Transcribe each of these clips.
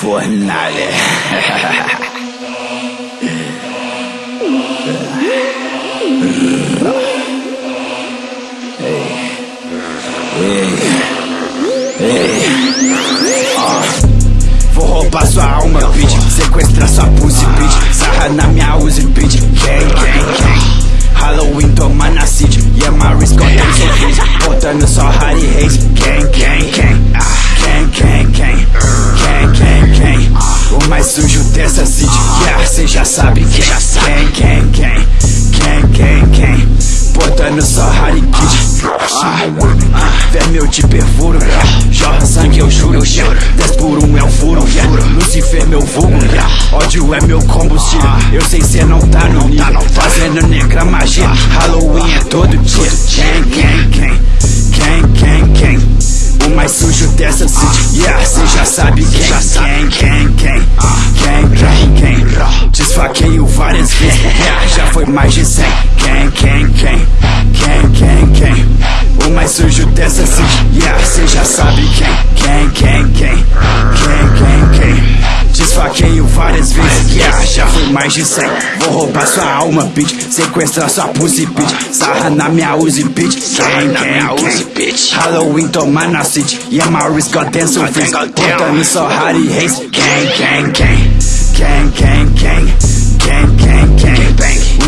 Fornalha. Vou roubar sua alma, bitch. Sequestrar sua pussy, bitch. Sarra na minha Uzi, bitch. Halloween toma na city. Yeah, my wrist got them so bitch Botando só Harry Yeah, cê já sabe. Quem Quem, quem, quem Quem, quem, quem Botando só Harry Kid. Ah, ah, Vermelho te perfuro Jorra sangue, eu juro, eu juro 10 por um é um furo, yeah. Lucifer meu vulgo, yeah. Ódio é meu combustível Eu sei cê não tá no nível. Fazendo negra magia. Halloween é todo dia. Quem, quem, quem? Quem, quem, quem? O mais sujo dessa city. Yeah, cê já sabe quem Quem, foi mais de cem. Quem, quem, quem? Quem, quem, quem? O mais sujo dessa city, yeah, cê já sabe quem. Quem, quem, quem? Quem, quem, quem? Desfaqueio várias vezes, yeah, já foi mais de cem. Vou roubar sua alma, bitch. Sequestrar sua pussy, bitch. Sarra na minha Uzi, bitch. Quem, quem, quem? Halloween toma na city. Yeah, wrist got dance on Botando só Harry Reis Quem, quem, quem? Quem, quem, quem? Quem, quem, quem? O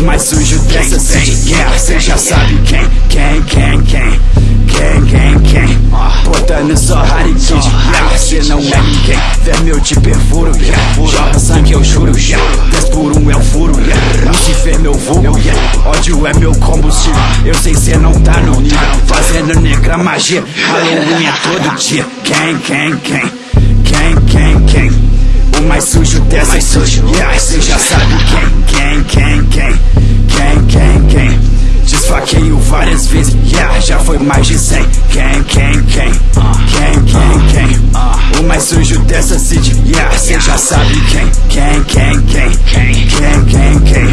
mais sujo dessa city, yeah, cê já sabe quem Quem, quem, quem Quem, quem, quem. Botando só Harry Kid. Yeah, Cê não é ninguém. Vermelho te perfuro yeah. Jorra sangue eu juro yeah. 10 por um é um furo yeah. Lucifer meu vulgo yeah. Ódio é meu combustível Eu sei cê não tá no nível. Fazendo negra magia Halloween é todo dia. Quem, quem, quem? Quem, quem, quem? O mais sujo dessa sujo. Yeah, Cê já sabe já, já foi mais de cem. Quem, quem, quem, quem, quem, quem? O mais sujo dessa city, yeah Cê já sabe quem, quem, quem, quem? Quem, quem, quem, quem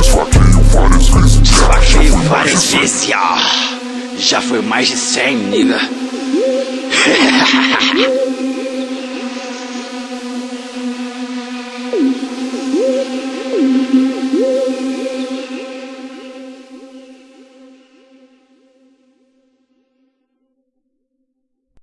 Esfaqueio várias vezes, Esfaqueio várias vezes, yeah Já foi mais de cem, nigga.